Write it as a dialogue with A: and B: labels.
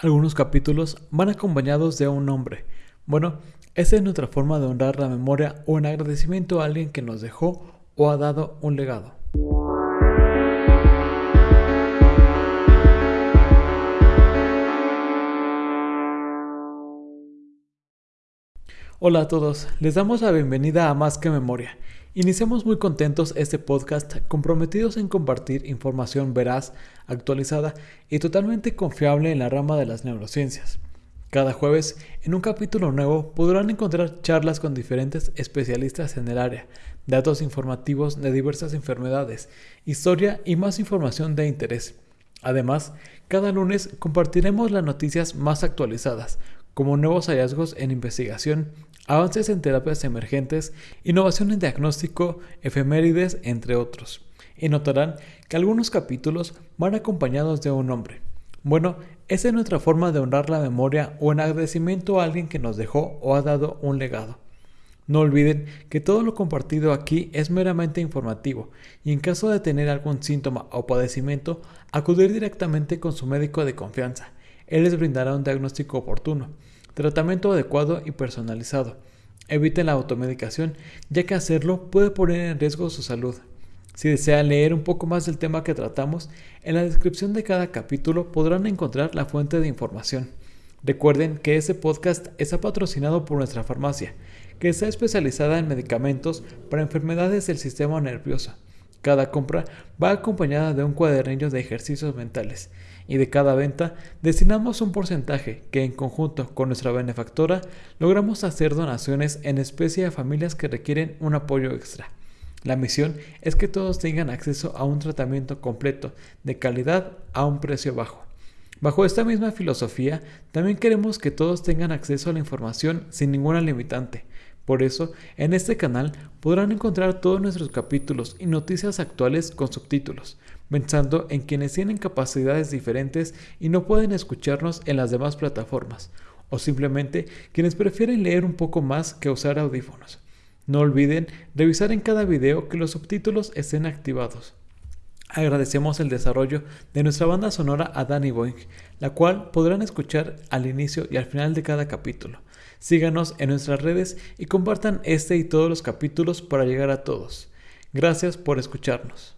A: Algunos capítulos van acompañados de un nombre. Bueno, esa es nuestra forma de honrar la memoria o en agradecimiento a alguien que nos dejó o ha dado un legado. Hola a todos, les damos la bienvenida a Más que Memoria. Iniciamos muy contentos este podcast comprometidos en compartir información veraz, actualizada y totalmente confiable en la rama de las neurociencias. Cada jueves, en un capítulo nuevo, podrán encontrar charlas con diferentes especialistas en el área, datos informativos de diversas enfermedades, historia y más información de interés. Además, cada lunes compartiremos las noticias más actualizadas, como nuevos hallazgos en investigación, avances en terapias emergentes, innovación en diagnóstico, efemérides, entre otros. Y notarán que algunos capítulos van acompañados de un nombre. Bueno, esa es nuestra forma de honrar la memoria o en agradecimiento a alguien que nos dejó o ha dado un legado. No olviden que todo lo compartido aquí es meramente informativo y en caso de tener algún síntoma o padecimiento, acudir directamente con su médico de confianza. Él les brindará un diagnóstico oportuno Tratamiento adecuado y personalizado. Eviten la automedicación, ya que hacerlo puede poner en riesgo su salud. Si desean leer un poco más del tema que tratamos, en la descripción de cada capítulo podrán encontrar la fuente de información. Recuerden que este podcast está patrocinado por nuestra farmacia, que está especializada en medicamentos para enfermedades del sistema nervioso. Cada compra va acompañada de un cuadernillo de ejercicios mentales y de cada venta destinamos un porcentaje que en conjunto con nuestra benefactora logramos hacer donaciones en especie a familias que requieren un apoyo extra. La misión es que todos tengan acceso a un tratamiento completo, de calidad, a un precio bajo. Bajo esta misma filosofía, también queremos que todos tengan acceso a la información sin ninguna limitante, por eso, en este canal podrán encontrar todos nuestros capítulos y noticias actuales con subtítulos, pensando en quienes tienen capacidades diferentes y no pueden escucharnos en las demás plataformas, o simplemente quienes prefieren leer un poco más que usar audífonos. No olviden revisar en cada video que los subtítulos estén activados. Agradecemos el desarrollo de nuestra banda sonora a Danny Boing, la cual podrán escuchar al inicio y al final de cada capítulo. Síganos en nuestras redes y compartan este y todos los capítulos para llegar a todos. Gracias por escucharnos.